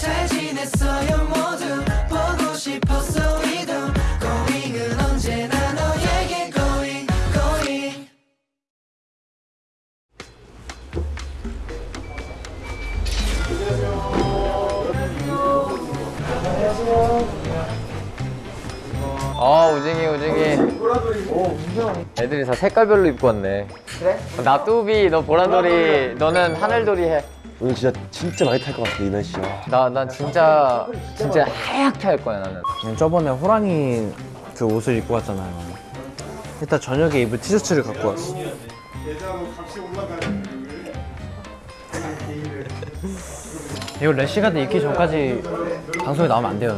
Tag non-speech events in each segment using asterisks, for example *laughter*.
잘 지냈어요 모두. 보고 싶었어 이도 고잉은 언제나 너에게 고잉 고잉 어 우징이 우징이. 애들이 다 색깔별로 입고 왔네. 그래? 나 뚜비 너 보라돌이. 너는 하늘돌이 오늘 진짜 진짜 많이 탈 것 같아 이 날씨. 해나 난 진짜 진짜 하얗게 할 거야 나는 저번에 호랑이 그 옷을 입고 왔잖아요. 일단 저녁에 입을 티셔츠를 갖고 왔어. 이거 래시가드 입기 전까지 방송에 나오면 안 돼요.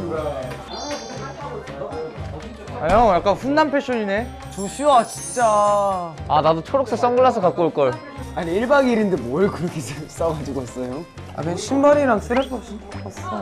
아, 형 약간 훈남 패션이네. 조슈아 진짜. 아 나도 초록색 선글라스 갖고 올 걸 아니 1박 2일인데 뭘 그렇게 *laughs* 싸가지고 왔어요? 아 그냥 신발이랑 쓰레퍼 신고 왔어.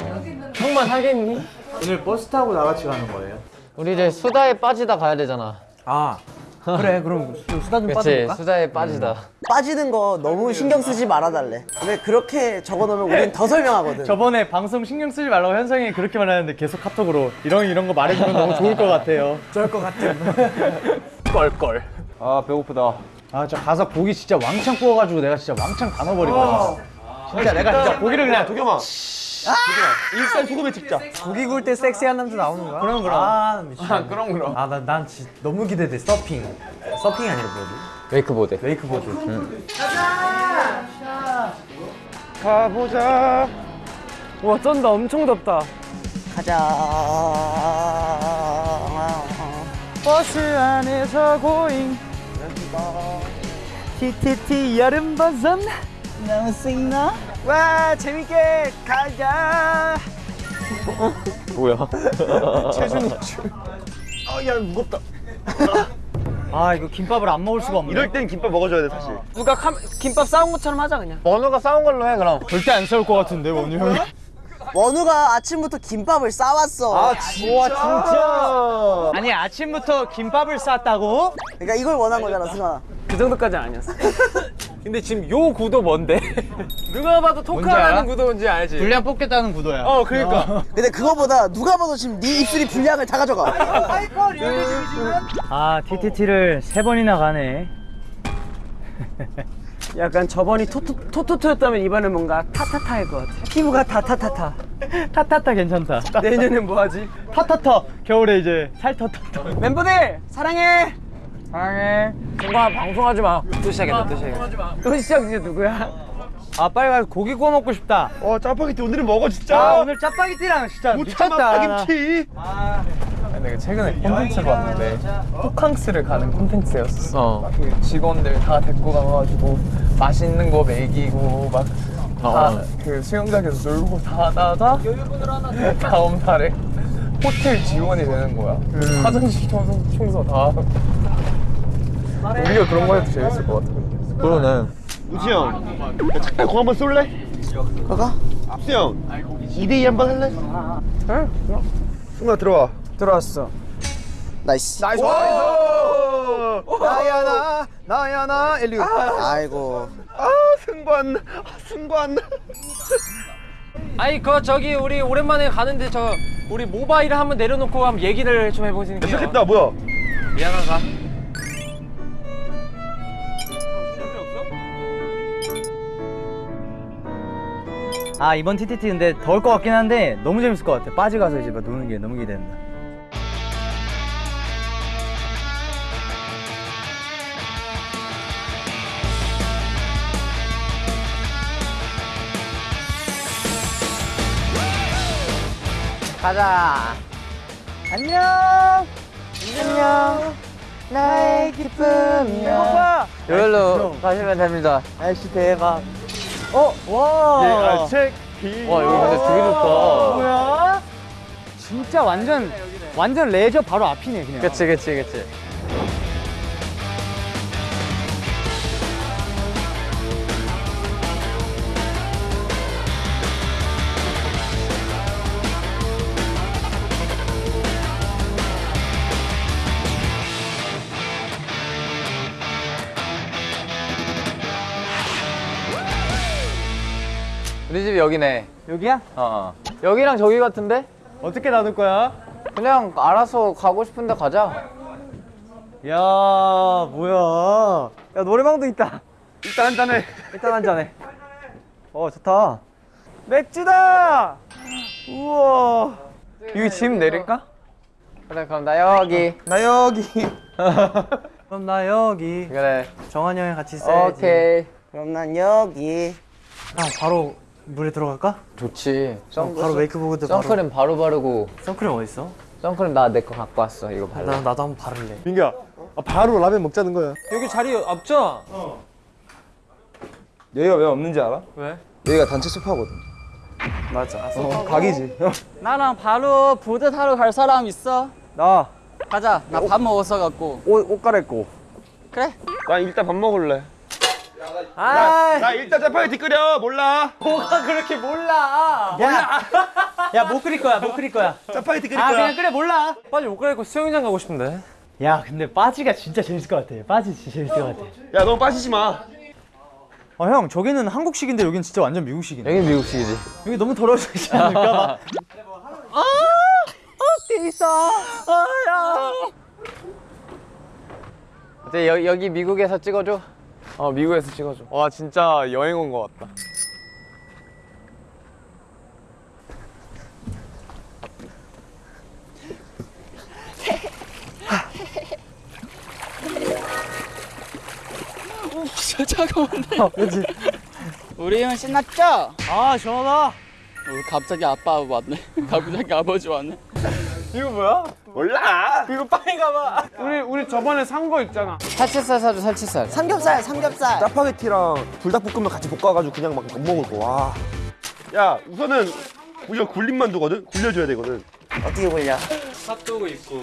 형만 하겠니? 오늘 버스 타고 나같이 가는 거예요? 우리 이제 수다에 빠지다 가야 되잖아 아 그래 그럼 좀 수다 좀 빠져볼까? 수다에 빠지다 빠지는 거 너무 신경 쓰지 말아달래 근데 그렇게 적어놓으면 우린 더 설명하거든 저번에 방송 신경 쓰지 말라고 현성이 그렇게 말했는데 계속 카톡으로 이런 이런 거 말해주면 너무 좋을 것 같아요. 좋을 것 같아요. *laughs* 껄껄. 아 배고프다. 아 저 가서 고기 진짜 왕창 구워가지고 내가 진짜 왕창 다 넣어버리거든. 진짜 내가 진짜 고기를 그냥 도겸아. 일단 소금에 찍자. 고기 구울 때 섹시한 남자 나오는 거야? 그럼 그럼. 아 미친. 아 그럼 그럼. 아 난난 진짜 너무 기대돼. 서핑. 서핑이 아니라 뭐지? 웨이크보드 웨이크보드. 가보자. 와 쩐다 엄청 덥다. 가자 버스 안에서 고잉. TTT 여름 버전. 너무 싱나? 와 재밌게 가자. *laughs* 뭐야 *laughs* 아야 무겁다. *laughs* 아 이거 김밥을 안 먹을 수가 없네. 이럴 땐 김밥 먹어줘야 돼 사실. 누가 카, 김밥 싸운 것처럼 하자 그냥. 원우가 싸운 걸로 해 그럼 절대 안 싸울 것 같은데 원우 형이. 원우가 아침부터 김밥을 싸왔어 진짜. 진짜. 아니 아침부터 김밥을 쌌다고? 그러니까 이걸 원한 거잖아 승아 그 정도까지 아니었어. *laughs* 근데 지금 요 구도 뭔데? *laughs* 누가 봐도 토크하는 구도 뭔지 알지? 분량 뽑겠다는 구도야. 어, 그러니까. *laughs* 근데 그거보다 누가 봐도 지금 네 입술이 분량을 다 가져가 아, TTT를 세 번이나 가네. 약간 저번이 토토, 토토토였다면 이번엔 뭔가 타타타일 것 같아. 피부가 다타타타. 타타타 괜찮다. 내년엔 뭐 하지? 타타타. 겨울에 이제 살타타타. 멤버들 사랑해. 사랑해. 정과 방송하지 마. 또 시작했다. 또 시작했다. 또 시작 이제 누구야? 아, 빨리 가서 고기 구워 먹고 싶다. 어 짜파게티 오늘은 먹어 진짜. 아, 오늘 짜파게티랑 진짜 미쳤다. 파김치. 내가 최근에 콘텐츠를 봤는데 호캉스를 가는 콘텐츠였어. 어. 그 직원들 다 데리고 가가지고 맛있는 거 먹이고 막다 어. 그 수영장에서 놀고 다 하다가 다음 달에 호텔 직원이 되는 거야. 그 화장실 청소, 청소 다. 우리가 그런 거 해도 재밌을 것 같아. 근데. 그러네 우지영. 야, 잠깐 공 한번 쏠래? 가가 수영. 2대2 한번 할래? 응. 승아 들어와. 들어왔어. nice nice. 나야 나, 나야 나, 엘리우. 아이고 아 승관. 아, 승관. 아니 그 저기 우리 오랜만에 가는데 저 우리 모바일을 한번 내려놓고 한번 얘기를 좀 해보시는 게. 시작했다 뭐야? 미안하다. 아, 이번 TTT 근데 더울 것 같긴 한데 너무 재밌을 것 같아. 빠지 가서 이제 막 노는 게 너무 기대된다. 가자. 안녕. 안녕. 나의 기쁨이야! 여기로 가시면 됩니다. 날씨 대박 어, 와! 체키. 와 여기 근데 되게 좋다 뭐야? 진짜 완전 완전 레저 바로 앞이네 그냥. 그치 그치 그치 우리 집이 여기네. 여기야? 어. 여기랑 저기 같은데? 어떻게 나눌 거야? 그냥 알아서 가고 싶은데 가자. 야 뭐야? 야 노래방도 있다. 일단 한 잔해. 일단 한 잔해. 어 좋다. 맥주다. 우와. 여기 집 내릴까? 그래 그럼 나 여기. 나 여기. *laughs* 그럼 나 여기. 그래. 정한이 형이 같이 있어야지. 오케이. 그럼 난 여기. 아 바로 물에 들어갈까? 좋지. 선, 바로 웨이크보드 바로. 선크림 바로 바르고. 선크림 어디 있어? 선크림 나 내 거 갖고 왔어. 이거 발라. 나 나도 한번 바를래. 민규야, 아, 바로 라면 먹자는 거야. 여기 자리 없죠? 여기가 왜 없는지 알아? 왜? 여기가 단체 소파거든. 맞아. 어, 각이지. 나랑 바로 보드 타러 갈 사람 있어? 나. 가자. 나 밥 먹었어 갖고. 옷, 옷 갈아입고. 그래? 나 일단 밥 먹을래. 아, 나 일단 짜파게티 끓여. 몰라. 뭐가 그렇게 몰라. 몰라. 야, 못 끓일 거야, 못 끓일 거야. 짜파게티 끓일 아, 거야. 그냥 끓여 몰라. 빨리 옷 갈아입고 수영장 가고 싶은데. 야, 근데 빠지가 진짜 재밌을 것 같아. 빠지 진짜 재밌을 것 같아. 야, 너무 빠지지 마. 어, 형, 저기는 한국식인데 여긴 진짜 완전 미국식이네. 여기 미국식이지. 여기 너무 더러워지지 않을까 *laughs* 봐. 이제 여, 여기 미국에서 찍어줘. 어 미국에서 찍어줘. 와 진짜 여행 온 것 같다. 진짜 차가운데. 우리 형 신났죠? 아, 시원하다. 어, 갑자기 아빠 왔네. *laughs* 갑자기 아버지 왔네. 몰라. 우리 우리 저번에 산 거 있잖아. 살치살 사줘 살치살. 삼겹살, 삼겹살. 짜파게티랑 불닭볶음면 같이 볶아가지고 그냥 막 먹을 거. 와. 야, 우선은 우리가 굴린 만두거든. 굴려줘야 되거든. 어떻게 보냐? 핫도그 있고.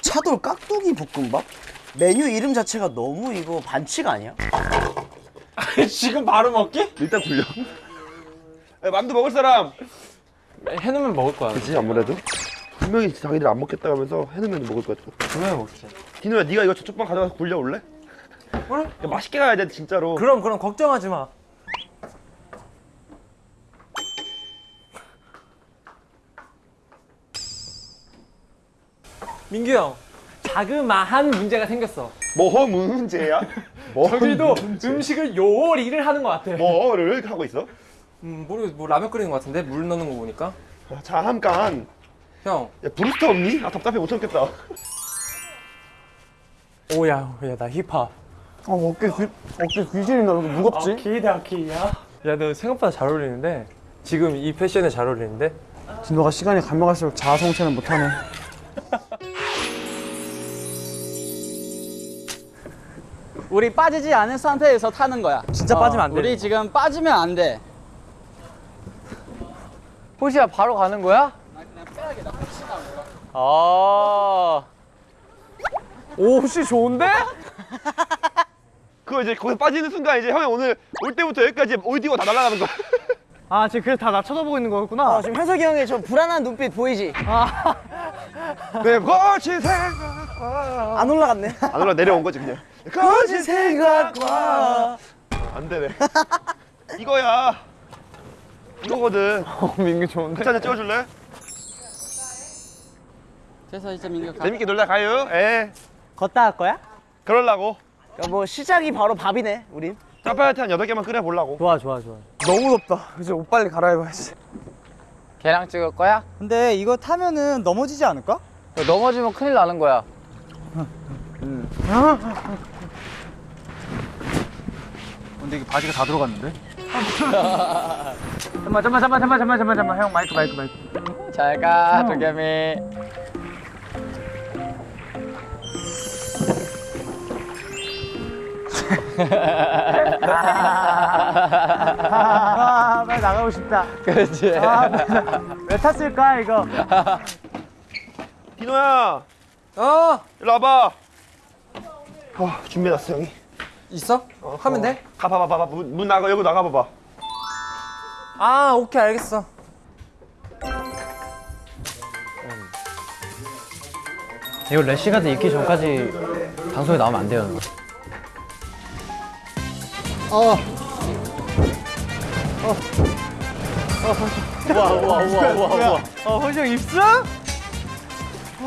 차돌 깍두기 볶음밥? 메뉴 이름 자체가 너무 이거 반칙 아니야? 지금 바로 먹기? 일단 굴려. *laughs* 야, 만두 먹을 사람. 해놓으면 먹을 거야. 그치 아무래도. 분명히 자기들 안 먹겠다 하면서 해놓으면 먹을 거야. 분명히 먹지. 디노야, 네가 이거 저쪽 방 가져가서 굴려 올래? 그래? 야, *laughs* 맛있게 가야 돼 진짜로. 그럼 그럼 걱정하지 마. 민규 형, 자그마한 문제가 생겼어. 뭐 문제야? 뭐 *laughs* 저기도 문제? 음식을 요리를 하는 것 같아. 뭐를 하고 있어? 음, 모르겠어. 뭐 라면 끓이는 것 같은데 물 넣는 거 보니까. 아, 잠깐. 형, 야 브루스터 없니? 아 답답해 못 참겠다. 오야, 야 나 힙합. 어 어깨 귀 어깨 귀신이 나 무겁지? 키다 키야. 야 너 생각보다 잘 어울리는데 지금 이 패션에 잘 어울리는데. 디노가 시간이 가면 갈수록 자아성찰을 못하네. 우리 빠지지 않은 상태에서 타는 거야. 진짜 빠지면 안 돼. 우리 지금 빠지면 안 돼. 호시야 바로 가는 거야? 아. 오 혹시 좋은데? 그거 이제 거기서 빠지는 순간 이제 형이 오늘 올 때부터 여기까지 오디오 다 날아가는 거야. *laughs* 아, 지금 그래서 다 나 쳐다보고 있는 거였구나. 어, 지금 현석이 형의 저 불안한 눈빛 보이지? 네, 거친 생각. 안 올라갔네. 안 올라 내려온 거지 그냥. 거친 생각과 안 되네. 이거야. 이거거든. *laughs* 어 민규 좋은데? 한잔 찍어줄래? 그래서 이제 민규 가. 재밌게 놀다 가요. 예. 걷다 할 거야? 그럴라고. 야, 뭐 시작이 바로 밥이네, 우린. 짜파게티 한 여덟 개만 끓여 보려고. 좋아, 좋아, 좋아. 너무 덥다. 이제 옷 빨리 갈아입어야지. 걔랑 찍을 거야? 근데 이거 타면은 넘어지지 않을까? 넘어지면 큰일 나는 거야. 근데 이게 바지가 다 들어갔는데? *laughs* 잠깐만, 잠깐만, 잠깐만, 잠깐만, 잠깐만, 잠깐만. 형 마이크, 마이크, 마이크. 잘 가, 도겸이. 아, 빨리 나가고 싶다. 그렇지. 아, 왜 탔을까, 이거? 디노야, 어, 일로 와봐. 어, 준비해놨어 형이. 있어? 하면 돼? 가봐봐, 봐봐. 문, 문 나가 여기 나가봐봐. 아, 오케이 알겠어. 이거 래시가드 입기 전까지 방송에 나오면 안 돼요. 우와 우와 우와 우와 우와. 어 호정 입수? 아,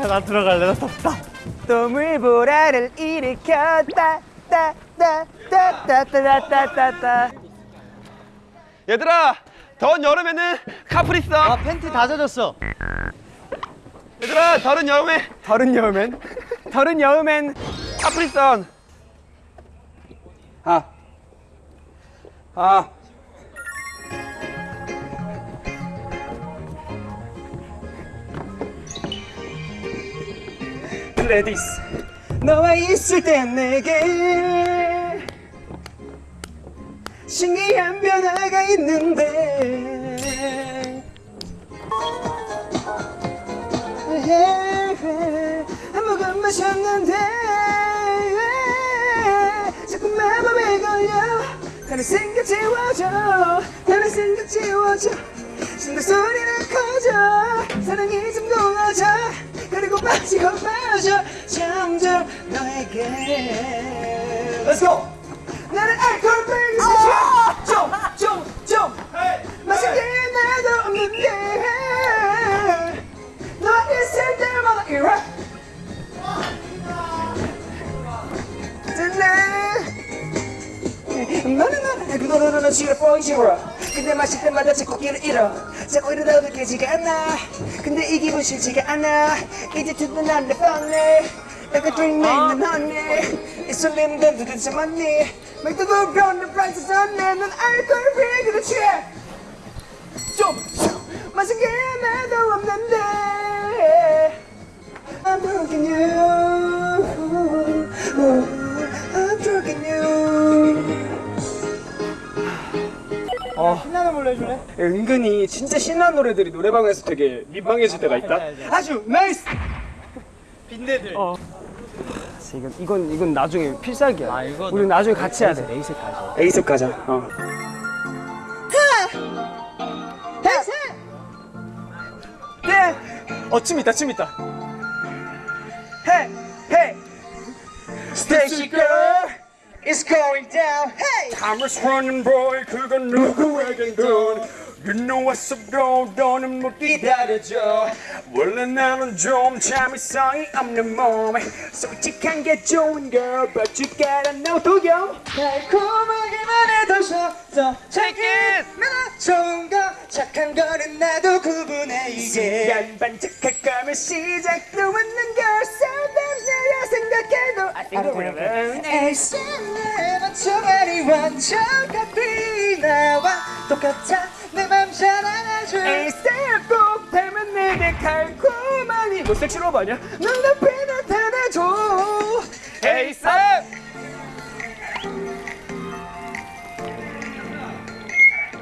나 들어갈래 나 덥다. 동물보라를 일으켰다 따 따 따 따 따 따 따 따 얘들아 더운 여름에는 카프리 써아 팬티 다 젖었어. 얘들아 더운 여름에 다른 여우맨? 다른 여우맨. 카프리 선 아. 아. 레디스 너와 있을 때 내게 신기한 변화가 있는데. 한 모금 마셨는데. 자꾸 마법에 걸려 다른 생각 지워져 다른 생각 지워져. 신도 소리는 커져 사랑이 좀 녹아져 그리고 빠지고 빠져 점점 너에게. Let's go. 나는 알코올 빼기 좀좀좀. 마신 게 나도 없는데. 너 있을 때마다 이래 너는 너는 그 노래는 지려 보이지라. 근데 마실 때마다 자꾸 길을 잃어. 자꾸 이러다 느껴지가 않아. 근데 이 기분 싫지가 않아. 이제 듣는 난내 뻔해. 약간 name 난 honey 이 설렘들 도대체 맞니 말도 변한 프랑스 선내 넌 알코올 피기도 취해 좀 마신 게 하나도 없는데. I'm broken you 신나는 걸로 해줄래? 은근히 진짜 신나는 노래들이 노래방에서 되게 민망해질 때가 있다 아주 나이스 빈대들. 이건 이건 이건 나중에 필살기야 아, 우리 나중에 같이 해야 돼 에이색 가져. 에이셉 가자 어. 네. 어, 춤 있다, 춤 있다. Hey, hey. Stacy girl is going down. Hey. I'm a running boy 그건 누구에겐든 You know what's up go 너는 못 기다려줘 원래 나는 좀 참을성이 없는 몸에 솔직한 게 좋은 girl, but you gotta know 도겸. 달콤하기만 해도 셔서 check it. 나 좋은 거, 착한 거는 나도 구분해 이제. 시간 반짝할 거면 시작도 없는 girl. Sometimes 내가 생각해도 I think we're 에이스 내 맞춰가리 완전 같이 나와 똑같아 내맘 꼭 닮은 내게 달콤하니 너 섹시로브 아니야? 눈앞에 나타나줘. 에이스!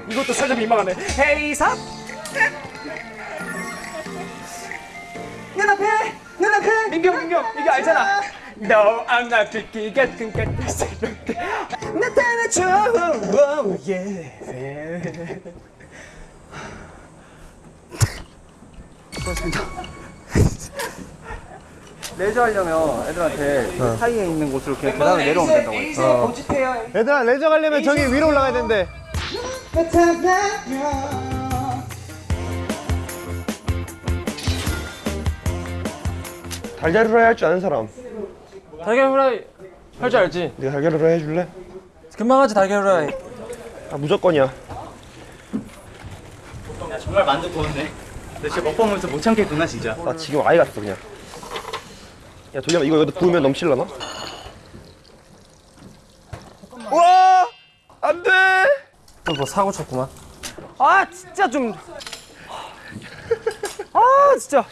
이것도 살짝 민망하네. 에이스! 눈앞에 눈앞에 민경 민경 이게 알잖아. 너 안나 듣기 같은 같은 새롭게. 나타나줘. oh, yeah. *laughs* 레저 하려면 애들한테 그 사이에 있는 곳으로 그냥 계단을 내려오면 된다고 했어. 얘들아 레저 가려면 저기 위로 올라가야 된대. 달걀 후라이 할 줄 아는 사람 달걀 후라이 할 줄 알지? 네가 달걀 후라이 해줄래? 금방 하지 달걀 후라이. 아 무조건이야 정말 만두 구웠네. 너 진짜 먹방 보면서 못 참겠구나 진짜. 나 지금 아예 갔어 그냥 야 돌려 이거 여기다 부으면 넘칠라나? 와 안돼 뭐 사고 쳤구만. 아 진짜 좀. 아 진짜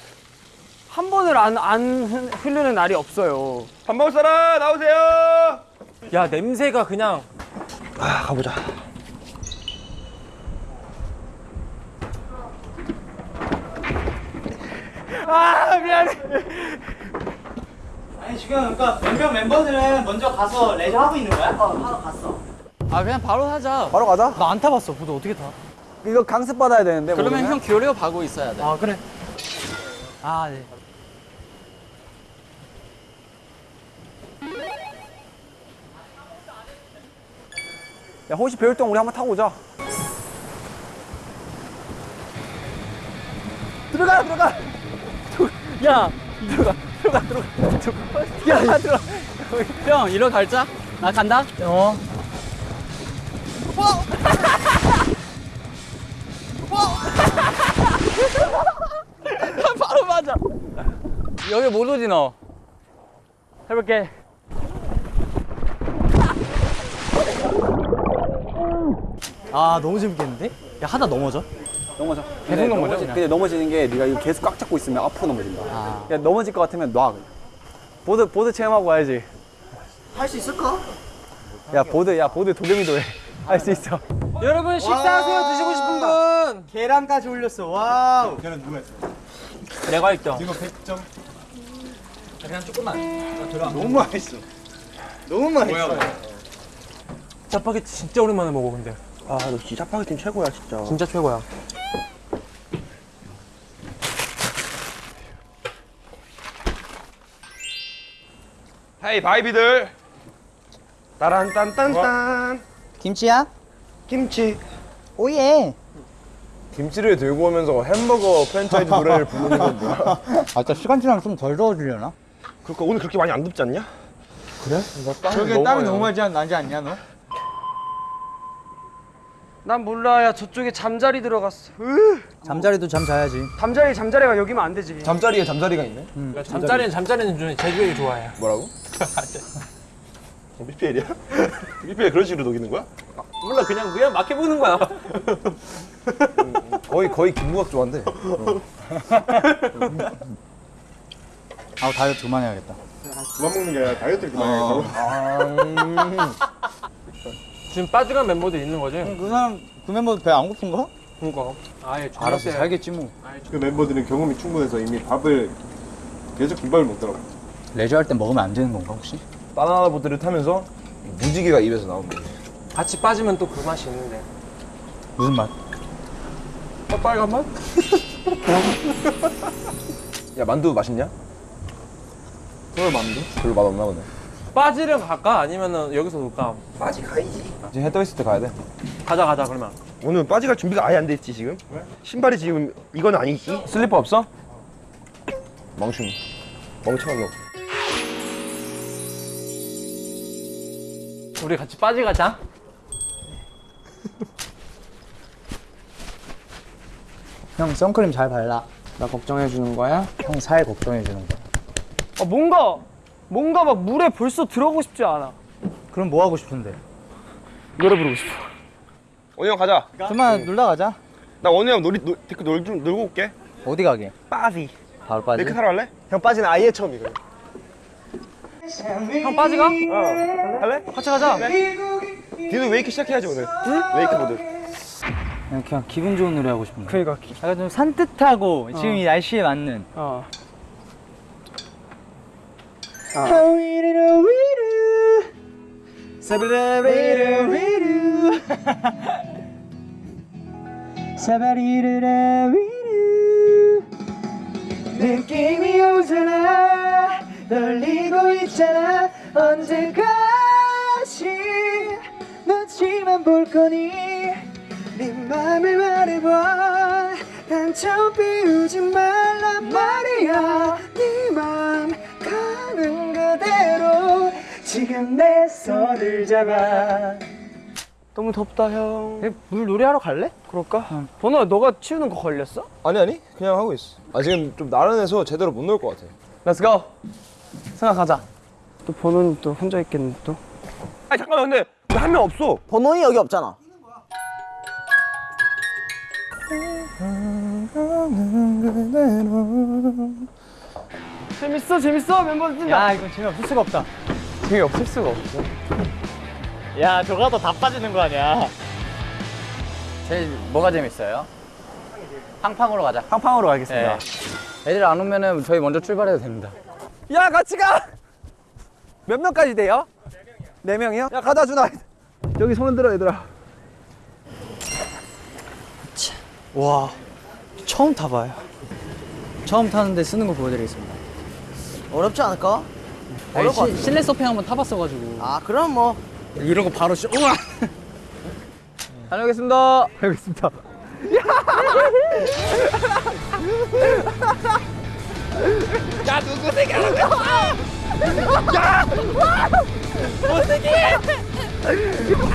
한 번을 안 안 흐르는 날이 없어요. 밥 먹을 사람 나오세요 야 냄새가 그냥 아 가보자 아 미안해. 아니 지금 그러니까 몇명 멤버들은 먼저 가서 레저 하고 있는 거야? 어 하러 갔어. 아 그냥 바로 하자. 바로 가자. 나 안 타봤어. 보드 어떻게 타? 이거 강습 받아야 되는데. 그러면 모르면? 형 교려 가고 있어야 돼. 아 그래. 아 네. 야 혹시 배울 동안 우리 한번 타고 오자. 들어가 들어가 야 들어가 들어가 들어가. 들어가 야 들어가. 형 이리로 갈자? 나 간다? 어. *laughs* 바로 맞아. 여기 못 오지 너. 해볼게. 아 너무 재밌겠는데? 야 하다 넘어져? 넘어져. 계속 넘어져. 근데 넘어지는 게 네가 이거 계속 꽉 잡고 있으면 앞으로 넘어진다. 야 넘어질 것 같으면 놔. 그냥. 보드 보드 체험하고 와야지. 할 수 있을까? 야 보드 야 보드 도겸이도 해. *laughs* 할 수 있어. 여러분 식사하세요 드시고 싶은 분 계란까지 올렸어 wow 내가 1등 너무 맛있어 너무 맛있어 짜파게티 진짜 오랜만에 먹어 근데 아너 진짜 짜파게티 최고야 진짜 진짜 최고야 hey baby들 따란딴딴딴 김치야? 김치 oh yeah 김치를 들고 오면서 햄버거 프랜차이즈 노래를 부르는 건 뭐야? *laughs* 아 진짜 시간 지나면 좀덜 더워지려나? 그러니까 오늘 그렇게 많이 안 덥지 않냐? 저게 땀이 너무 많이 나지 않냐 너? 난 몰라 야 저쪽에 잠자리 들어갔어. 잠자리도 잠 자야지. 잠자리 잠자리가 여기면 안 되지. 잠자리에 잠자리가 있네? 잠자리는 잠자리는 좀 제주에 좋아해. 뭐라고? *laughs* BPL이야? BPL *laughs* 그런 식으로 녹이는 거야? 몰라 그냥 그냥 막 해보는 거야. 거의 거의 김무각 좋아한대 *laughs* 아 다이어트 그만해야겠다. 그만 먹는 게 아니라 다이어트를 그만하겠다고? 지금 빠져간 멤버들 있는 거지? 그 사람 그 멤버 배 안 고픈가? 그니까 아예 알아서 살겠지 뭐 그 멤버들은 경험이 충분해서 이미 밥을 계속 김밥을 먹더라고 레저 할 때 먹으면 안 되는 건가 혹시? 바나나 보트를 타면서 무지개가 입에서 나오는 거지 같이 빠지면 또 그 맛이 있는데 무슨 맛? 어, 빨간 맛? *laughs* 야 만두 맛있냐? 서울 만두? 별로 맛 없나 보네 빠지를 갈까? 아니면은 여기서 놀까? 이제 해 떠 있을 때 가야 돼 가자 가자 그러면 오늘 빠지 갈 준비가 아예 안 돼 있지 지금? 신발이 지금 이건 아니지? 슬리퍼 없어? 멍충 멍청한 놈 우리 같이 빠지 가자 *laughs* 형 선크림 잘 발라 나 걱정해 주는 거야? 형 살 걱정해 주는 거야 아 뭔가 뭔가 막 물에 벌써 들어가고 싶지 않아. 그럼 뭐 하고 싶은데? 노래 부르고 싶어. 원희 형 가자. 그만 놀다 가자. 나 원희 형 놀이 놀, 데리고 놀, 좀 놀고 올게. 어디 가게? 빠지. 바로 빠지? 레크 타러 할래? 형 빠지는 아예 처음이거든. 형 빠지 가? 어. 할래? 같이 가자. 뒤도 wake 시작해야지 오늘. 웨이크보드. 그냥, 그냥 기분 좋은 노래 하고 싶은데. 그니까 약간 좀 산뜻하고 지금 이 날씨에 맞는. 어 Oh. 지금 내 손을 잡아 너무 덥다 형. 물 놀이하러 갈래? 그럴까? 번호야 너가 치우는 거 걸렸어? 아니 아니 그냥 하고 있어 아 지금 좀 나른해서 제대로 못 놀 것 같아 Let's go. 생각하자. 또 번호는 또 혼자 있겠네 또. 아 잠깐만 근데 왜한명 없어 번호이 여기 없잖아. 재밌어 재밌어 멤버들 뛴다. 야 이건 재미없을 수가 없다 재미없을 수가 없어 야 저거 하다 다 빠지는 거 아니야 제일 뭐가 재밌어요? 팡팡으로 가자. 팡팡으로 가겠습니다 네. 애들 안 오면은 저희 먼저 출발해도 됩니다. 야 같이 가. 몇 명까지 돼요? 네 명이요? 야 가다 준아. 여기 손을 들어 얘들아. 와 처음 타봐요 처음 타는데 쓰는 거 보여드리겠습니다 어렵지 않을까? 아니, 시, 실내 서핑 한번 타봤어가지고. 아 그럼 뭐. 이런 거 바로 시 우와! *laughs* 다녀오겠습니다. 알겠습니다. 입으로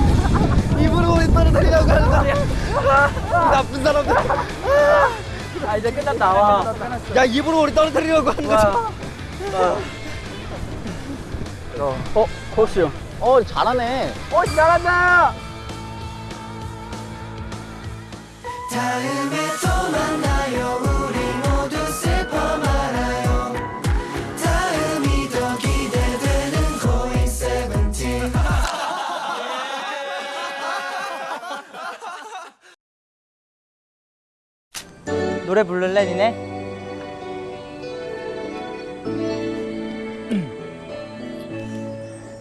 우 리 떨어뜨리려고 하는 거야. 나쁜 사람들. 아 이제 끝났다 와 야 입으로 우리 떨어뜨리려고 하는 거야. 어, 코스 형. 어, 잘하네. 다음에 또 노래 부를래 니네?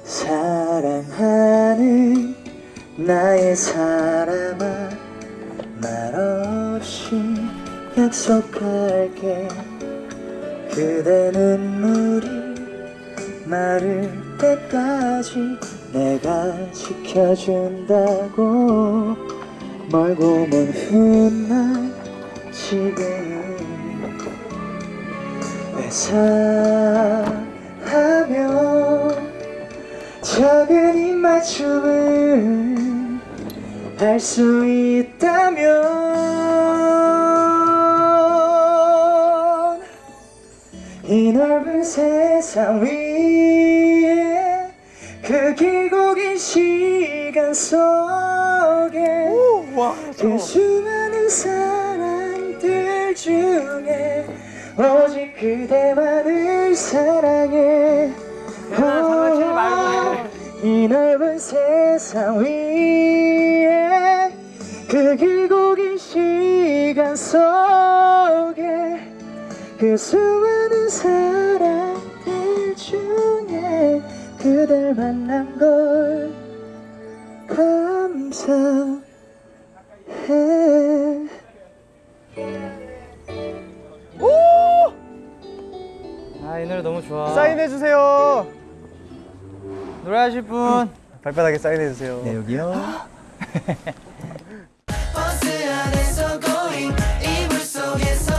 사랑하는 나의 사람아 말없이 약속할게 그대 눈물이 마를 때까지 내가 지켜준다고 멀고 먼 훗날 지금 회사하며 작은 입맞춤을 할 수 있다면 이 넓은 세상 위에 그 길고 긴 시간 속에 그 수많은 사람들 중에 오직 그대만을 사랑해. 이 넓은 세상 위에 그 길고 긴 시간 속에 그 수많은 사람들 중에 그댈 만난 걸 감사해 이 노래 너무 좋아. 사인해주세요. 노래 하실 분. 발바닥에 사인해주세요. 네 여기요. 버스 안에서 going 이불 속에서